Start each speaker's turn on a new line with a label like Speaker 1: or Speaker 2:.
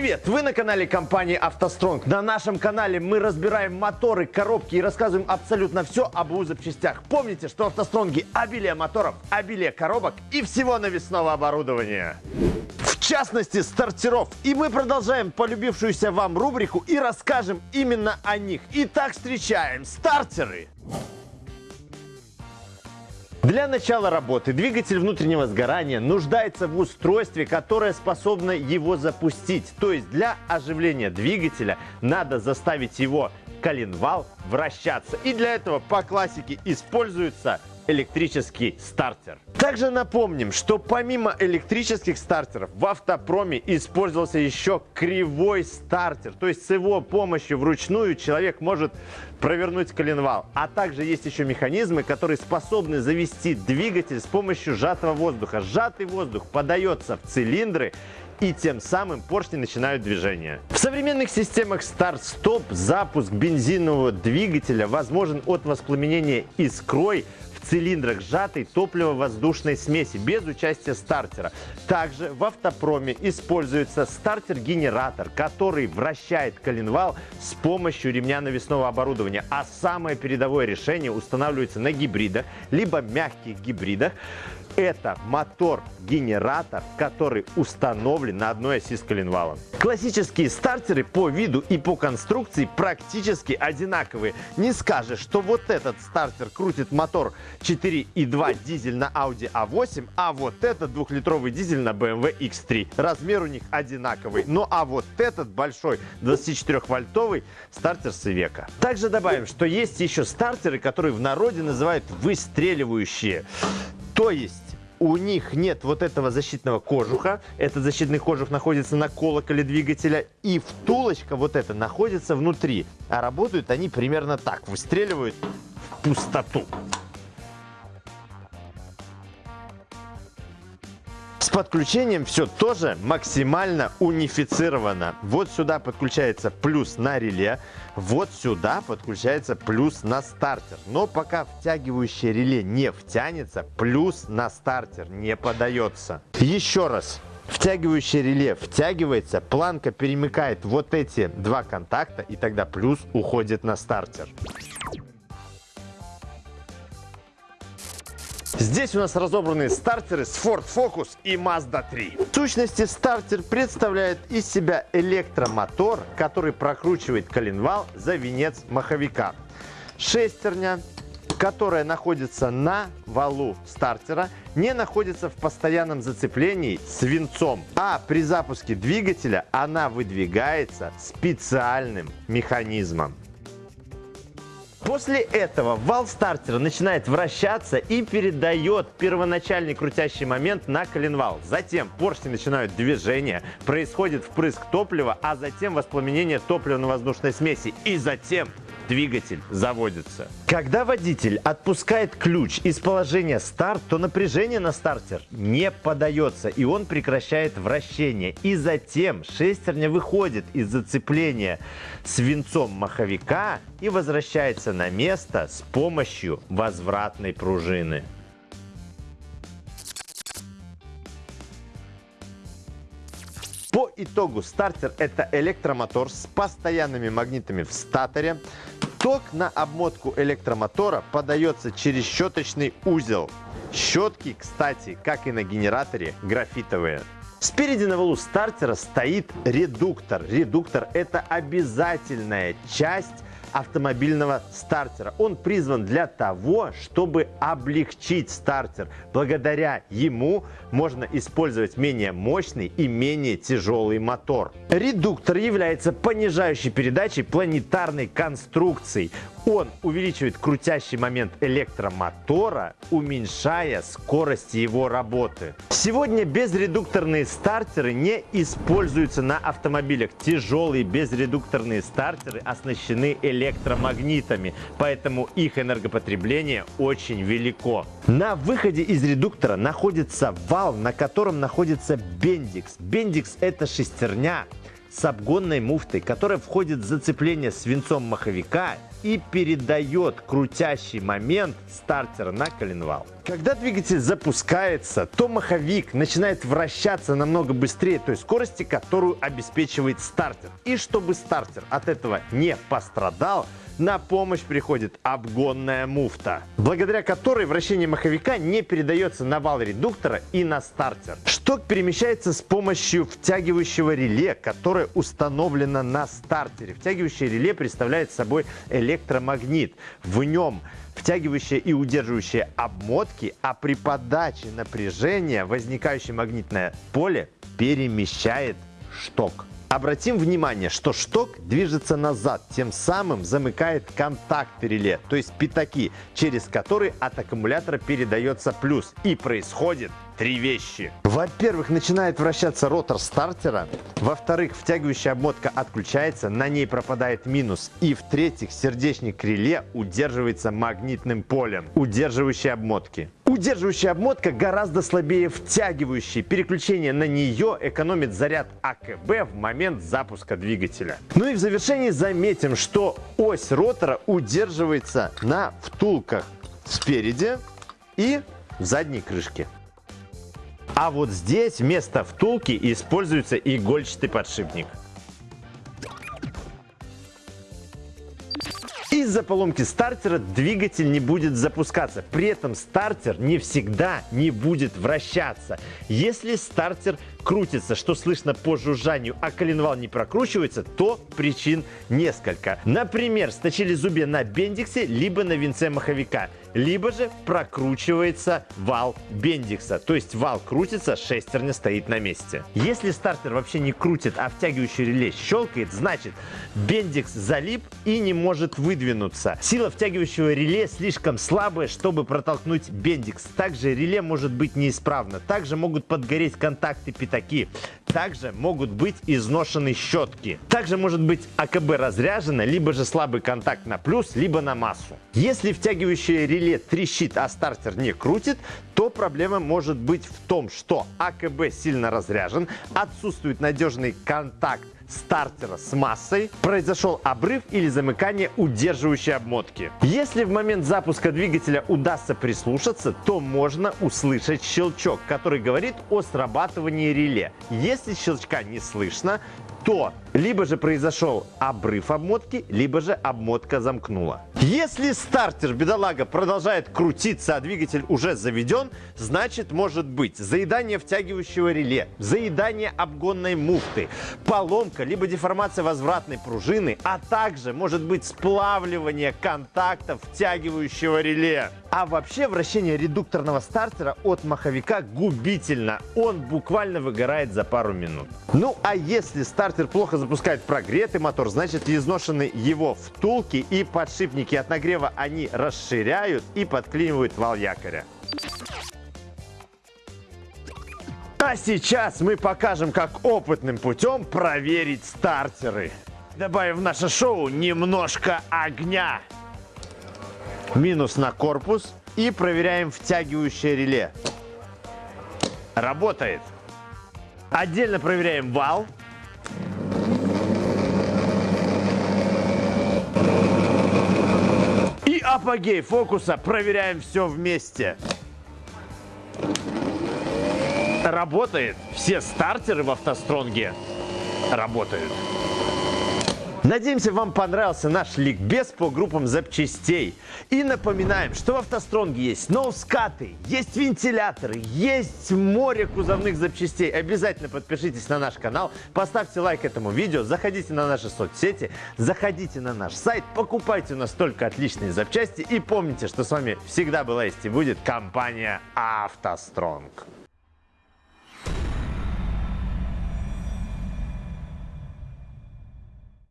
Speaker 1: Привет! Вы на канале компании «АвтоСтронг». На нашем канале мы разбираем моторы, коробки и рассказываем абсолютно все об УЗ запчастях. Помните, что «АвтоСтронги» – обилие моторов, обилие коробок и всего навесного оборудования. В частности, стартеров. И мы продолжаем полюбившуюся вам рубрику и расскажем именно о них. Итак, встречаем стартеры. Для начала работы двигатель внутреннего сгорания нуждается в устройстве, которое способно его запустить. То есть для оживления двигателя надо заставить его коленвал вращаться. И для этого по классике используется электрический стартер. Также напомним, что помимо электрических стартеров в автопроме использовался еще кривой стартер. То есть с его помощью вручную человек может провернуть коленвал. А также есть еще механизмы, которые способны завести двигатель с помощью сжатого воздуха. Сжатый воздух подается в цилиндры и тем самым поршни начинают движение. В современных системах старт-стоп запуск бензинового двигателя возможен от воспламенения искрой цилиндрах сжатой топливо-воздушной смеси без участия стартера. Также в автопроме используется стартер-генератор, который вращает коленвал с помощью ремня навесного оборудования. А самое передовое решение устанавливается на гибридах, либо мягких гибридах, это мотор-генератор, который установлен на одной оси с коленвалом. Классические стартеры по виду и по конструкции практически одинаковые. Не скажешь, что вот этот стартер крутит мотор 4.2 дизель на Audi A8, а вот этот двухлитровый дизель на BMW X3. Размер у них одинаковый. Ну а вот этот большой 24-вольтовый стартер с века. Также добавим, что есть еще стартеры, которые в народе называют выстреливающие. То есть у них нет вот этого защитного кожуха. Этот защитный кожух находится на колоколе двигателя. И втулочка вот эта находится внутри. А работают они примерно так. Выстреливают в пустоту. С подключением все тоже максимально унифицировано. Вот сюда подключается плюс на реле, вот сюда подключается плюс на стартер. Но пока втягивающее реле не втянется, плюс на стартер не подается. Еще раз. Втягивающее реле втягивается, планка перемыкает вот эти два контакта, и тогда плюс уходит на стартер. Здесь у нас разобраны стартеры с Ford Focus и Mazda 3. В сущности, стартер представляет из себя электромотор, который прокручивает коленвал за венец маховика. Шестерня, которая находится на валу стартера, не находится в постоянном зацеплении с венцом, а при запуске двигателя она выдвигается специальным механизмом. После этого вал стартера начинает вращаться и передает первоначальный крутящий момент на коленвал. Затем поршни начинают движение, происходит впрыск топлива, а затем воспламенение топливно-воздушной смеси. И затем двигатель заводится. Когда водитель отпускает ключ из положения старт, то напряжение на стартер не подается, и он прекращает вращение. И затем шестерня выходит из зацепления с венцом маховика и возвращается на место с помощью возвратной пружины. По итогу стартер это электромотор с постоянными магнитами в статоре, Ток на обмотку электромотора подается через щеточный узел. Щетки, кстати, как и на генераторе, графитовые. Спереди на валу стартера стоит редуктор. Редуктор – это обязательная часть автомобильного стартера. Он призван для того, чтобы облегчить стартер. Благодаря ему можно использовать менее мощный и менее тяжелый мотор. Редуктор является понижающей передачей планетарной конструкции. Он увеличивает крутящий момент электромотора, уменьшая скорость его работы. Сегодня безредукторные стартеры не используются на автомобилях. Тяжелые безредукторные стартеры оснащены электромагнитами, поэтому их энергопотребление очень велико. На выходе из редуктора находится вал, на котором находится бендикс. Бендикс это шестерня, с обгонной муфтой, которая входит в зацепление свинцом маховика и передает крутящий момент стартера на коленвал. Когда двигатель запускается, то маховик начинает вращаться намного быстрее той скорости, которую обеспечивает стартер. И чтобы стартер от этого не пострадал, на помощь приходит обгонная муфта, благодаря которой вращение маховика не передается на вал редуктора и на стартер. Шток перемещается с помощью втягивающего реле, которое установлено на стартере. Втягивающее реле представляет собой электромагнит. В нем втягивающие и удерживающие обмотки, а при подаче напряжения возникающее магнитное поле перемещает шток. Обратим внимание, что шток движется назад, тем самым замыкает контакты реле, то есть пятаки, через которые от аккумулятора передается плюс. И происходит три вещи. Во-первых, начинает вращаться ротор стартера. Во-вторых, втягивающая обмотка отключается, на ней пропадает минус. И в-третьих, сердечник реле удерживается магнитным полем, удерживающей обмотки. Удерживающая обмотка гораздо слабее втягивающей. Переключение на нее экономит заряд АКБ в момент запуска двигателя. Ну и в завершении заметим, что ось ротора удерживается на втулках спереди и задней крышке. А вот здесь вместо втулки используется игольчатый подшипник. Из-за поломки стартера двигатель не будет запускаться. При этом стартер не всегда не будет вращаться. Если стартер крутится, что слышно по жужжанию, а коленвал не прокручивается, то причин несколько. Например, сточили зубья на бендиксе, либо на венце маховика, либо же прокручивается вал бендикса, то есть вал крутится, шестерня стоит на месте. Если стартер вообще не крутит, а втягивающий реле щелкает, значит бендикс залип и не может выдвинуться. Сила втягивающего реле слишком слабая, чтобы протолкнуть бендикс. Также реле может быть неисправно. Также могут подгореть контакты пятаки. Также могут быть изношены щетки. Также может быть АКБ разряжено, либо же слабый контакт на плюс, либо на массу. Если втягивающее реле трещит, а стартер не крутит, то проблема может быть в том, что АКБ сильно разряжен, отсутствует надежный контакт стартера с массой, произошел обрыв или замыкание удерживающей обмотки. Если в момент запуска двигателя удастся прислушаться, то можно услышать щелчок, который говорит о срабатывании реле. Если щелчка не слышно, то либо же произошел обрыв обмотки, либо же обмотка замкнула. Если стартер бедолага продолжает крутиться, а двигатель уже заведен, значит может быть заедание втягивающего реле, заедание обгонной муфты, поломка либо деформация возвратной пружины, а также может быть сплавливание контактов втягивающего реле. А вообще вращение редукторного стартера от маховика губительно. Он буквально выгорает за пару минут. Ну а если стартер плохо запускает прогретый мотор, значит изношены его втулки и подшипники. От нагрева они расширяют и подклинивают вал якоря. А сейчас мы покажем, как опытным путем проверить стартеры. Добавим в наше шоу немножко огня. Минус на корпус и проверяем втягивающее реле. Работает. Отдельно проверяем вал. И апогей фокуса проверяем все вместе. Работает. Все стартеры в автостронге работают. Надеемся, вам понравился наш ликбез по группам запчастей. И напоминаем, что в автостронге есть ноускаты, есть вентиляторы, есть море кузовных запчастей. Обязательно подпишитесь на наш канал, поставьте лайк этому видео, заходите на наши соцсети, заходите на наш сайт, покупайте у нас только отличные запчасти и помните, что с вами всегда была есть и будет компания «АвтоСтронг».